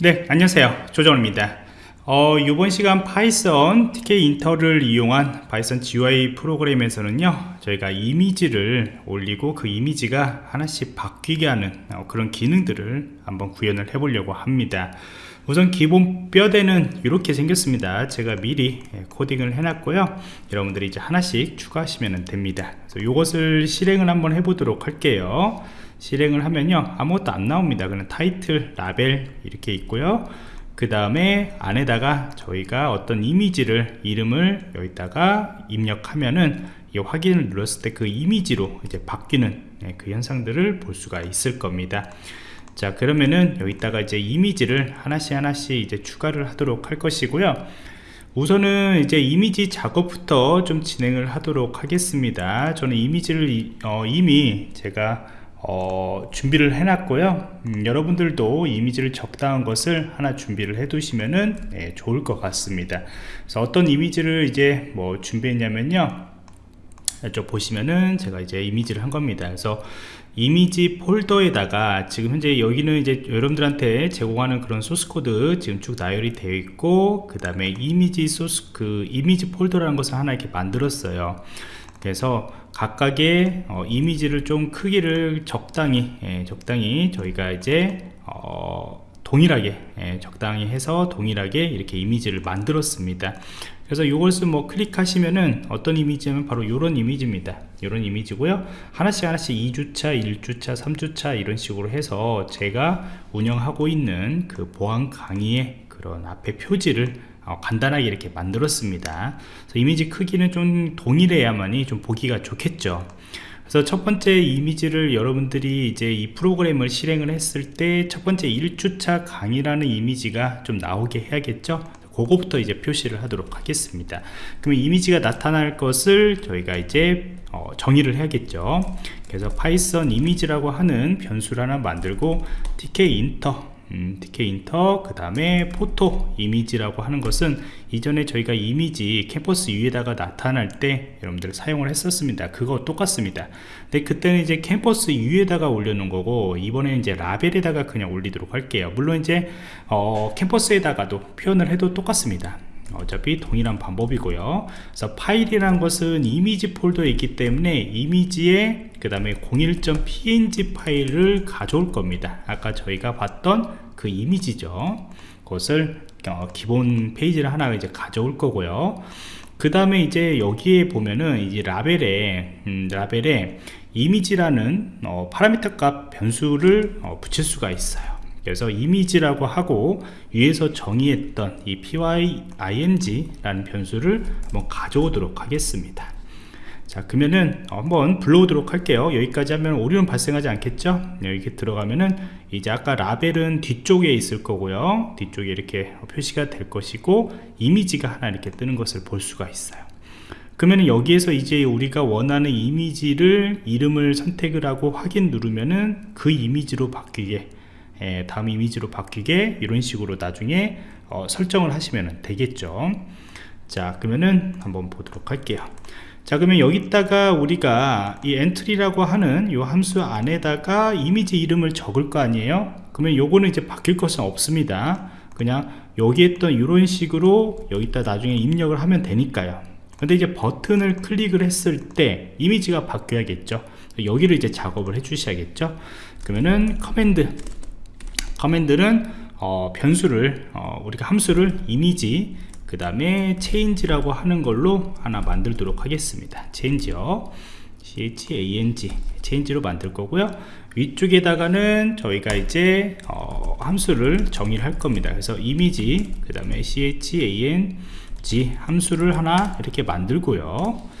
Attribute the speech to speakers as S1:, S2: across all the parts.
S1: 네 안녕하세요. 조정입니다. 어, 이번 시간 파이썬 Tkinter를 이용한 파이썬 GUI 프로그램에서는요 저희가 이미지를 올리고 그 이미지가 하나씩 바뀌게 하는 어, 그런 기능들을 한번 구현을 해 보려고 합니다. 우선 기본 뼈대는 이렇게 생겼습니다. 제가 미리 예, 코딩을 해 놨고요. 여러분들이 이제 하나씩 추가하시면 됩니다. 그래서 이것을 실행을 한번 해 보도록 할게요 실행을 하면요. 아무것도 안 나옵니다. 그냥 타이틀 라벨 이렇게 있고요. 그 다음에 안에다가 저희가 어떤 이미지를 이름을 여기다가 입력하면은 이 확인을 눌렀을 때 그 이미지로 이제 바뀌는 네, 그 현상들을 볼 수가 있을 겁니다. 자 그러면은 여기다가 이제 이미지를 하나씩 하나씩 이제 추가를 하도록 할 것이고요. 우선은 이제 이미지 작업부터 좀 진행을 하도록 하겠습니다. 저는 이미지를 어, 이미 제가 어, 준비를 해놨고요. 음, 여러분들도 이미지를 적당한 것을 하나 준비를 해 두시면은 네, 좋을 것 같습니다. 그래서 어떤 이미지를 이제 뭐 준비했냐면요. 이쪽 보시면은 제가 이제 이미지를 한 겁니다. 그래서 이미지 폴더에다가 지금 현재 여기는 이제 여러분들한테 제공하는 그런 source code 지금 쭉 나열이 되어 있고 그 다음에 이미지 소스 그 이미지 폴더라는 것을 하나 이렇게 만들었어요 그래서 각각의 어, 이미지를 좀 크기를 적당히 예, 적당히 저희가 이제 어, 동일하게 예, 적당히 해서 동일하게 이렇게 이미지를 만들었습니다. 그래서 이것을 뭐 클릭하시면은 어떤 이미지냐면 바로 이런 이미지입니다. 이런 이미지고요. 하나씩 하나씩 2주차 1주차 3주차 이런 식으로 해서 제가 운영하고 있는 그 보안 강의의 그런 앞에 표지를 어, 간단하게 이렇게 만들었습니다. 이미지 크기는 좀 동일해야만이 좀 보기가 좋겠죠. 그래서 첫 번째 이미지를 여러분들이 이제 이 프로그램을 실행을 했을 때 첫 번째 1주차 강의라는 이미지가 좀 나오게 해야겠죠? 그거부터 이제 표시를 하도록 하겠습니다. 그러면 이미지가 나타날 것을 저희가 이제 어, 정의를 해야겠죠? 그래서 파이썬 이미지라고 하는 변수를 하나 만들고 tkinter 음, tkinter 그 다음에 PhotoImage라고 하는 것은 이전에 저희가 이미지 캔버스 위에다가 나타날 때 여러분들 사용을 했었습니다. 그거 똑같습니다. 근데 그때는 이제 캔버스 위에다가 올려놓은 거고 이번에 이제 라벨에다가 그냥 올리도록 할게요. 물론 이제 어, 캔버스에다가도 표현을 해도 똑같습니다. 어차피 동일한 방법이고요. 그래서 파일이라는 것은 이미지 폴더에 있기 때문에 이미지에 그 다음에 01.png 파일을 가져올 겁니다. 아까 저희가 봤던 그 이미지죠. 그것을 어, 기본 페이지를 하나 이제 가져올 거고요. 그 다음에 이제 여기에 보면은 이제 라벨에 음, 라벨에 이미지라는 어, 파라미터 값 변수를 어, 붙일 수가 있어요. 그래서 이미지라고 하고 위에서 정의했던 이 pying 라는 변수를 한번 가져오도록 하겠습니다 자 그러면은 한번 불러오도록 할게요. 여기까지 하면 오류는 발생하지 않겠죠? 여기 들어가면은 이제 아까 라벨은 뒤쪽에 있을 거고요. 뒤쪽에 이렇게 표시가 될 것이고 이미지가 하나 이렇게 뜨는 것을 볼 수가 있어요. 그러면 여기에서 이제 우리가 원하는 이미지를 이름을 선택을 하고 확인 누르면은 그 이미지로 바뀌게 예, 다음 이미지로 바뀌게 이런 식으로 나중에 어, 설정을 하시면 되겠죠? 자 그러면은 한번 보도록 할게요 자 그러면 여기다가 우리가 이 엔트리라고 하는 이 함수 안에다가 이미지 이름을 적을 거 아니에요? 그러면 요거는 이제 바뀔 것은 없습니다. 그냥 여기 했던 이런 식으로 여기다 나중에 입력을 하면 되니까요. 근데 이제 버튼을 클릭을 했을 때 이미지가 바뀌어야겠죠. 여기를 이제 작업을 해 주셔야겠죠. 그러면은 command. command는 어, 변수를 어, 우리가 함수를 이미지 그 다음에 change라고 하는 걸로 하나 만들도록 하겠습니다. change요. Change change로 만들 거고요. 위쪽에다가는 저희가 이제 어, 함수를 정의를 할 겁니다. 그래서 이미지 그 다음에 change 함수를 하나 이렇게 만들고요.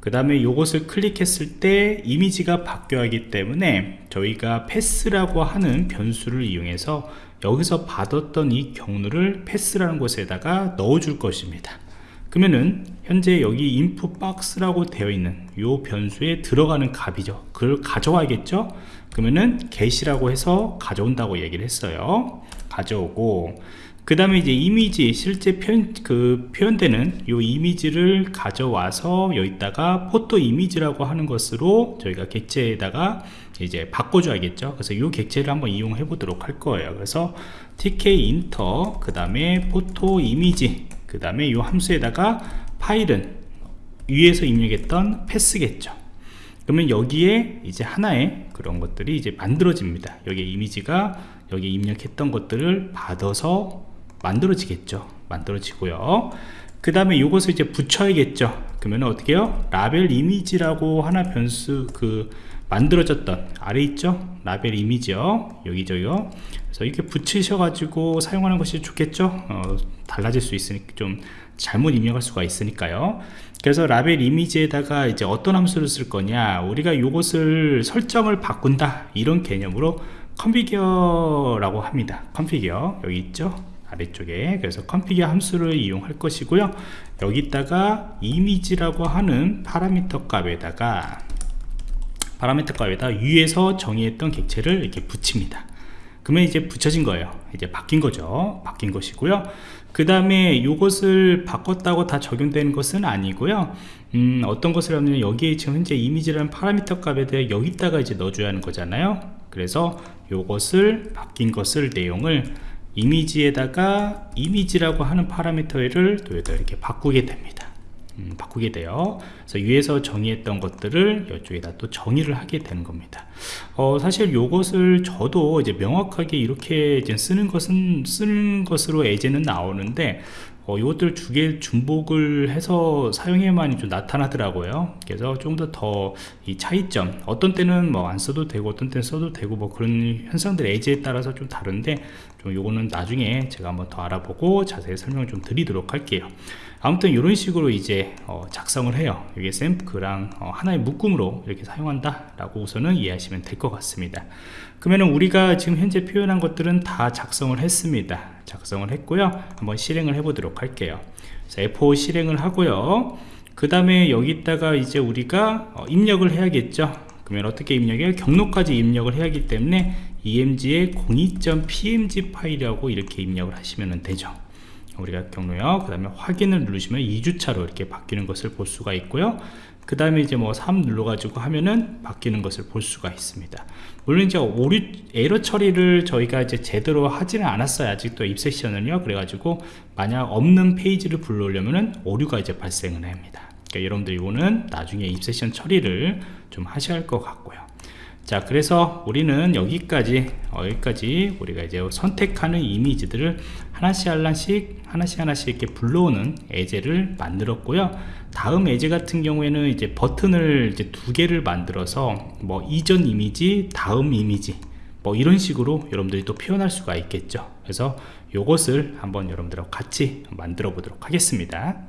S1: 그 다음에 이것을 클릭했을 때 이미지가 바뀌어야 하기 때문에 저희가 패스라고 하는 변수를 이용해서 여기서 받았던 이 경로를 패스라는 곳에다가 넣어 줄 것입니다. 그러면은 현재 여기 input box라고 되어 있는 요 변수에 들어가는 값이죠. 그걸 가져와야겠죠? 그러면은 get이라고 해서 가져온다고 얘기를 했어요. 가져오고 그 다음에 이제 이미지 실제 표현 그 표현되는 요 이미지를 가져와서 여기다가 포토 이미지라고 하는 것으로 저희가 객체에다가 이제 바꿔줘야겠죠. 그래서 요 객체를 한번 이용해 보도록 할 거예요. 그래서 tk 인터 그 다음에 포토 이미지 그 다음에 요 함수에다가 파일은 위에서 입력했던 패스겠죠. 그러면 여기에 이제 하나의 그런 것들이 이제 만들어집니다. 여기 이미지가 여기 입력했던 것들을 받아서 만들어지겠죠. 만들어지고요. 그 다음에 이것을 이제 붙여야겠죠. 그러면 어떻게 해요? 라벨 이미지라고 하나 변수 그 만들어졌던 아래 있죠? 라벨 이미지요. 여기저요. 그래서 이렇게 붙이셔 가지고 사용하는 것이 좋겠죠? 어, 달라질 수 있으니까 좀 잘못 입력할 수가 있으니까요. 그래서 라벨 이미지에다가 이제 어떤 함수를 쓸 거냐? 우리가 이것을 설정을 바꾼다. 이런 개념으로 configure라고 합니다. configure 여기 있죠 아래쪽에 그래서 configure 함수를 이용할 것이고요. 여기다가 이미지라고 하는 파라미터 값에다가 파라미터 값에다 위에서 정의했던 객체를 이렇게 붙입니다. 그러면 이제 붙여진 거예요. 이제 바뀐 거죠. 바뀐 것이고요. 그 다음에 이것을 바꿨다고 다 적용되는 것은 아니고요. 음, 어떤 것을 하면 여기에 지금 현재 이미지라는 파라미터 값에 대해 여기다가 이제 넣어줘야 하는 거잖아요. 그래서 이것을 바뀐 것을 내용을 이미지에다가 이미지라고 하는 파라미터를 또 이렇게 바꾸게 됩니다 음, 바꾸게 돼요. 그래서 위에서 정의했던 것들을 이쪽에다 또 정의를 하게 되는 겁니다. 어, 사실 요것을 저도 이제 명확하게 이렇게 이제 쓰는 것은 쓰는 것으로 예제는 나오는데 어, 이것들 두 개 중복을 해서 사용해야만 좀 나타나더라고요. 그래서 좀 더 더 이 차이점 어떤 때는 뭐 안 써도 되고 어떤 때는 써도 되고 뭐 그런 현상들 예제에 따라서 좀 다른데 좀 요거는 나중에 제가 한번 더 알아보고 자세히 설명을 좀 드리도록 할게요 아무튼 이런 식으로 이제 어, 작성을 해요. 이게 샘프랑 어, 하나의 묶음으로 이렇게 사용한다 라고 우선은 이해하시면 될 것 같습니다. 그러면 우리가 지금 현재 표현한 것들은 다 작성을 했습니다. 작성을 했고요. 한번 실행을 해 보도록 할게요. 자, F5 실행을 하고요. 그 다음에 여기다가 이제 우리가 어, 입력을 해야겠죠? 그러면 어떻게 입력해요? 경로까지 입력을 해야 하기 때문에 emg의 02.pmg 파일이라고 이렇게 입력을 하시면 되죠 우리가 경로요. 그 다음에 확인을 누르시면 2주차로 이렇게 바뀌는 것을 볼 수가 있고요. 그 다음에 이제 뭐 3 눌러 가지고 하면은 바뀌는 것을 볼 수가 있습니다. 물론 이제 오류 에러 처리를 저희가 이제 제대로 하지는 않았어요. 아직도 입세션은요. 그래가지고 만약 없는 페이지를 불러오려면은 오류가 이제 발생을 합니다. 그러니까 여러분들 이거는 나중에 입세션 처리를 좀 하셔야 할 것 같고요 자 그래서 우리는 여기까지 어, 여기까지 우리가 이제 선택하는 이미지들을 하나씩 하나씩 하나씩 하나씩 이렇게 불러오는 예제를 만들었고요. 다음 예제 같은 경우에는 이제 버튼을 이제 두 개를 만들어서 뭐 이전 이미지 다음 이미지 뭐 이런 식으로 여러분들이 또 표현할 수가 있겠죠. 그래서 이것을 한번 여러분들하고 같이 만들어 보도록 하겠습니다